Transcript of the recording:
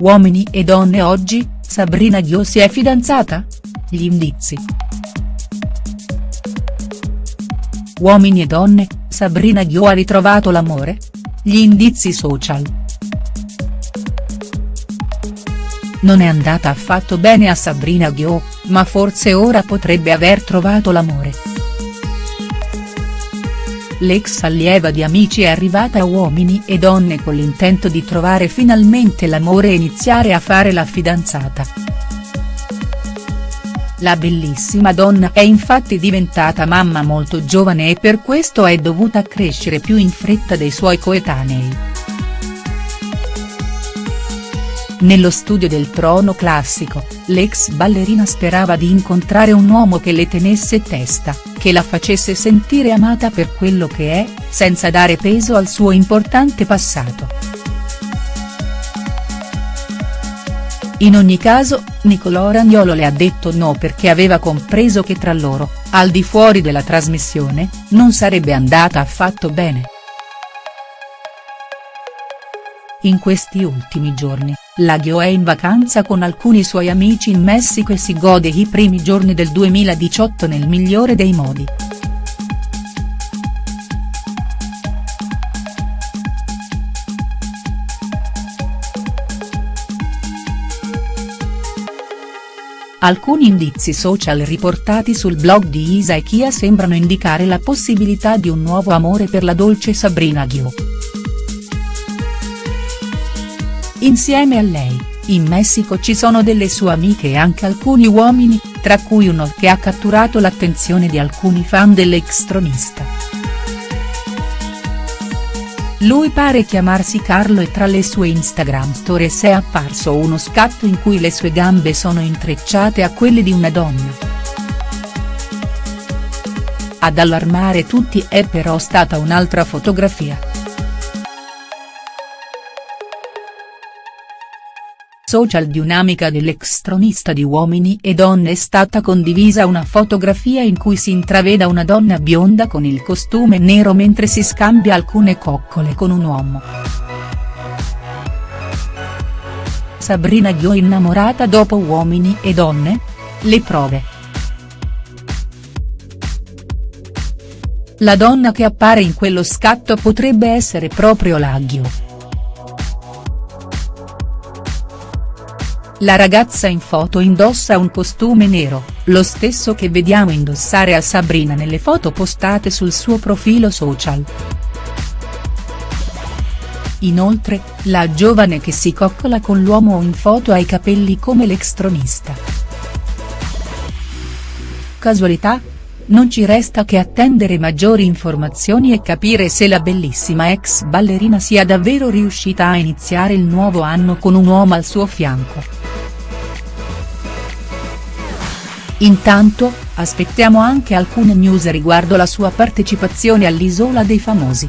Uomini e donne oggi, Sabrina Ghio si è fidanzata? Gli indizi. Uomini e donne, Sabrina Ghio ha ritrovato l'amore? Gli indizi social. Non è andata affatto bene a Sabrina Ghio, ma forse ora potrebbe aver trovato l'amore. L'ex allieva di Amici è arrivata a Uomini e Donne con l'intento di trovare finalmente l'amore e iniziare a fare la fidanzata. La bellissima donna è infatti diventata mamma molto giovane e per questo è dovuta crescere più in fretta dei suoi coetanei. Nello studio del trono classico, l'ex ballerina sperava di incontrare un uomo che le tenesse testa, che la facesse sentire amata per quello che è, senza dare peso al suo importante passato. In ogni caso, Nicolò Ragnolo le ha detto no perché aveva compreso che tra loro, al di fuori della trasmissione, non sarebbe andata affatto bene. In questi ultimi giorni, Laghio è in vacanza con alcuni suoi amici in Messico e si gode i primi giorni del 2018 nel migliore dei modi. Alcuni indizi social riportati sul blog di Isa e Kia sembrano indicare la possibilità di un nuovo amore per la dolce Sabrina Ghio. Insieme a lei, in Messico ci sono delle sue amiche e anche alcuni uomini, tra cui uno che ha catturato l'attenzione di alcuni fan dell'extronista. Lui pare chiamarsi Carlo e tra le sue Instagram stories è apparso uno scatto in cui le sue gambe sono intrecciate a quelle di una donna. Ad allarmare tutti è però stata un'altra fotografia. Social di un'amica dell'ex di Uomini e Donne è stata condivisa una fotografia in cui si intraveda una donna bionda con il costume nero mentre si scambia alcune coccole con un uomo. Sabrina Ghio innamorata dopo Uomini e Donne? Le prove. La donna che appare in quello scatto potrebbe essere proprio la Ghio. La ragazza in foto indossa un costume nero, lo stesso che vediamo indossare a Sabrina nelle foto postate sul suo profilo social. Inoltre, la giovane che si coccola con l'uomo in foto ha i capelli come l'extronista. Casualità? Non ci resta che attendere maggiori informazioni e capire se la bellissima ex ballerina sia davvero riuscita a iniziare il nuovo anno con un uomo al suo fianco. Intanto, aspettiamo anche alcune news riguardo la sua partecipazione all'Isola dei Famosi.